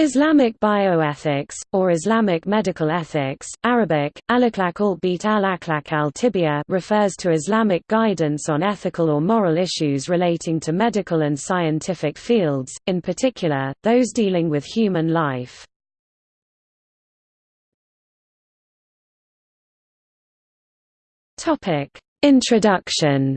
Islamic bioethics, or Islamic medical ethics, Arabic, alaklak al-bit al-tibia refers to Islamic guidance on ethical or moral issues relating to medical and scientific fields, in particular, those dealing with human life. Introduction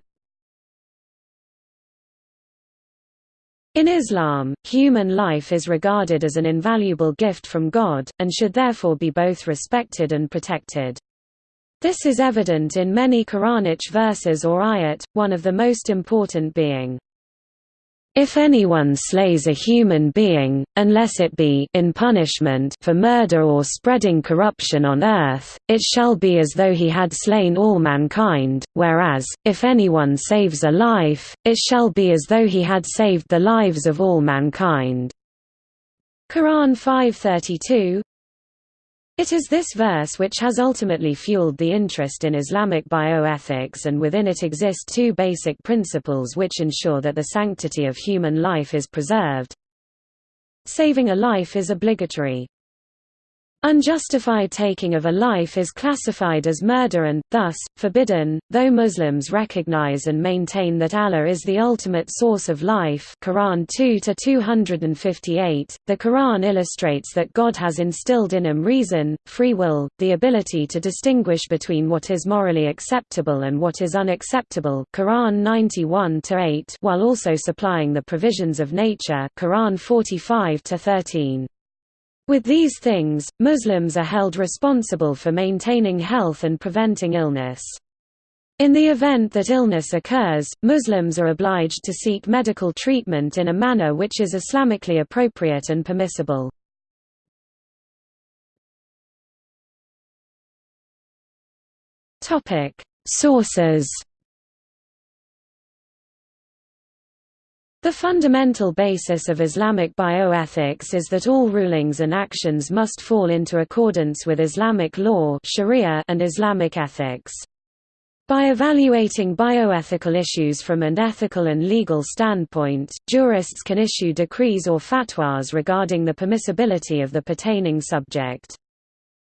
In Islam, human life is regarded as an invaluable gift from God, and should therefore be both respected and protected. This is evident in many Quranic verses or ayat, one of the most important being, if anyone slays a human being, unless it be in punishment for murder or spreading corruption on earth, it shall be as though he had slain all mankind, whereas, if anyone saves a life, it shall be as though he had saved the lives of all mankind. Quran 532 it is this verse which has ultimately fueled the interest in Islamic bioethics and within it exist two basic principles which ensure that the sanctity of human life is preserved. Saving a life is obligatory. Unjustified taking of a life is classified as murder and, thus, forbidden, though Muslims recognize and maintain that Allah is the ultimate source of life. Quran 2-258, the Quran illustrates that God has instilled in him reason, free will, the ability to distinguish between what is morally acceptable and what is unacceptable. Quran 91-8 while also supplying the provisions of nature Quran 45-13. With these things, Muslims are held responsible for maintaining health and preventing illness. In the event that illness occurs, Muslims are obliged to seek medical treatment in a manner which is Islamically appropriate and permissible. Sources The fundamental basis of Islamic bioethics is that all rulings and actions must fall into accordance with Islamic law sharia and Islamic ethics. By evaluating bioethical issues from an ethical and legal standpoint, jurists can issue decrees or fatwas regarding the permissibility of the pertaining subject.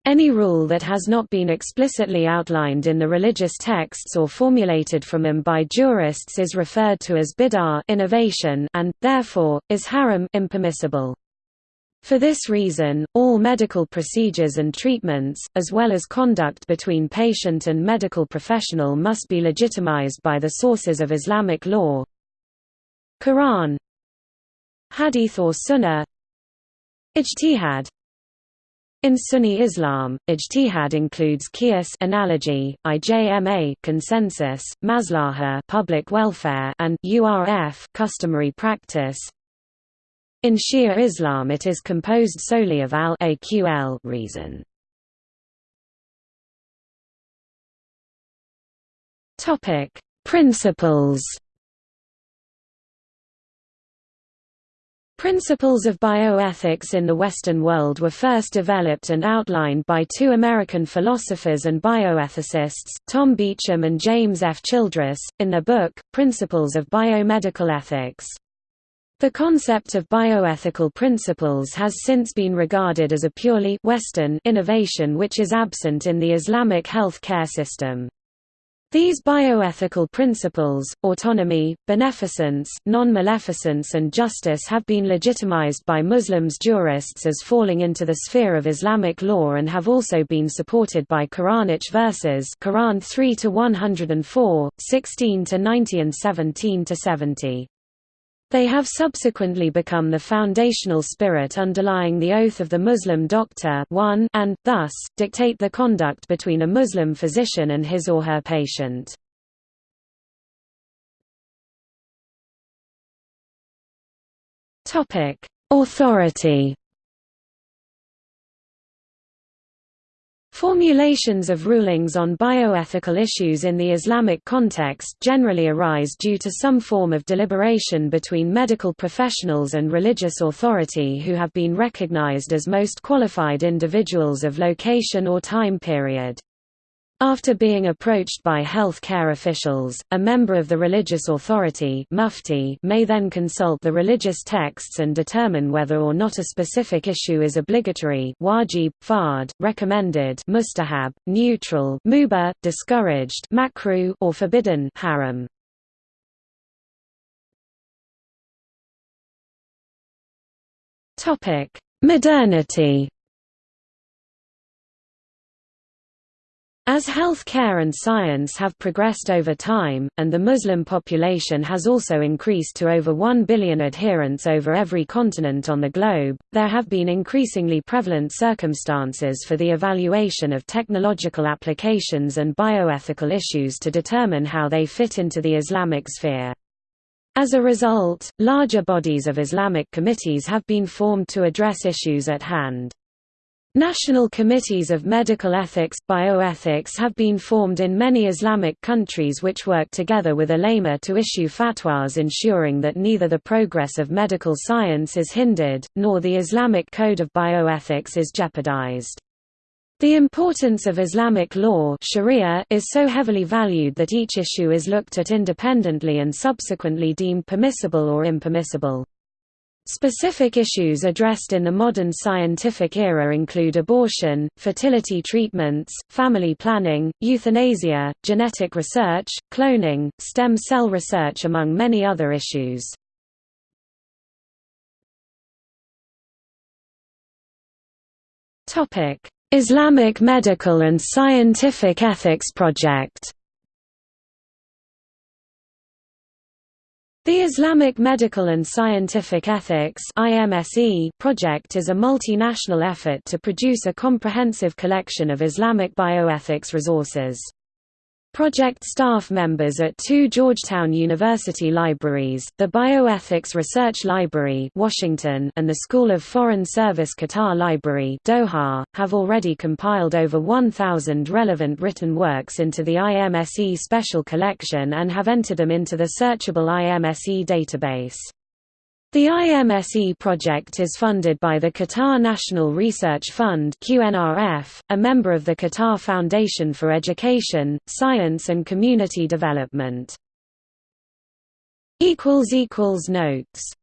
Any rule that has not been explicitly outlined in the religious texts or formulated from them by jurists is referred to as bid'ah innovation and, therefore, is haram impermissible. For this reason, all medical procedures and treatments, as well as conduct between patient and medical professional must be legitimized by the sources of Islamic law. Quran. Hadith or Sunnah. Ijtihad in Sunni Islam, ijtihad includes qiyas analogy, ijma consensus, maslaha public welfare and urf customary practice. In Shia Islam it is composed solely of al-aql reason. Topic: Principles Principles of bioethics in the Western world were first developed and outlined by two American philosophers and bioethicists, Tom Beauchamp and James F. Childress, in their book, Principles of Biomedical Ethics. The concept of bioethical principles has since been regarded as a purely Western innovation which is absent in the Islamic health care system. These bioethical principles, autonomy, beneficence, non-maleficence and justice have been legitimized by Muslims jurists as falling into the sphere of Islamic law and have also been supported by Quranic verses Quran 3 to 104, 16 to 90 and 17-70. They have subsequently become the foundational spirit underlying the oath of the Muslim doctor one and, thus, dictate the conduct between a Muslim physician and his or her patient. Authority Formulations of rulings on bioethical issues in the Islamic context generally arise due to some form of deliberation between medical professionals and religious authority who have been recognized as most qualified individuals of location or time period. After being approached by health care officials, a member of the religious authority mufti may then consult the religious texts and determine whether or not a specific issue is obligatory wajib, fard, recommended mustahab, neutral mubah, discouraged makruh, or forbidden haram. Modernity As health care and science have progressed over time, and the Muslim population has also increased to over 1 billion adherents over every continent on the globe, there have been increasingly prevalent circumstances for the evaluation of technological applications and bioethical issues to determine how they fit into the Islamic sphere. As a result, larger bodies of Islamic committees have been formed to address issues at hand. National committees of medical ethics, bioethics have been formed in many Islamic countries which work together with ulama to issue fatwas ensuring that neither the progress of medical science is hindered, nor the Islamic code of bioethics is jeopardized. The importance of Islamic law sharia is so heavily valued that each issue is looked at independently and subsequently deemed permissible or impermissible. Specific issues addressed in the modern scientific era include abortion, fertility treatments, family planning, euthanasia, genetic research, cloning, stem cell research among many other issues. Islamic Medical and Scientific Ethics Project The Islamic Medical and Scientific Ethics project is a multinational effort to produce a comprehensive collection of Islamic bioethics resources. Project staff members at two Georgetown University libraries, the Bioethics Research Library Washington and the School of Foreign Service Qatar Library Doha, have already compiled over 1,000 relevant written works into the IMSE Special Collection and have entered them into the searchable IMSE database. The IMSE project is funded by the Qatar National Research Fund QNRF, a member of the Qatar Foundation for Education, Science and Community Development. Notes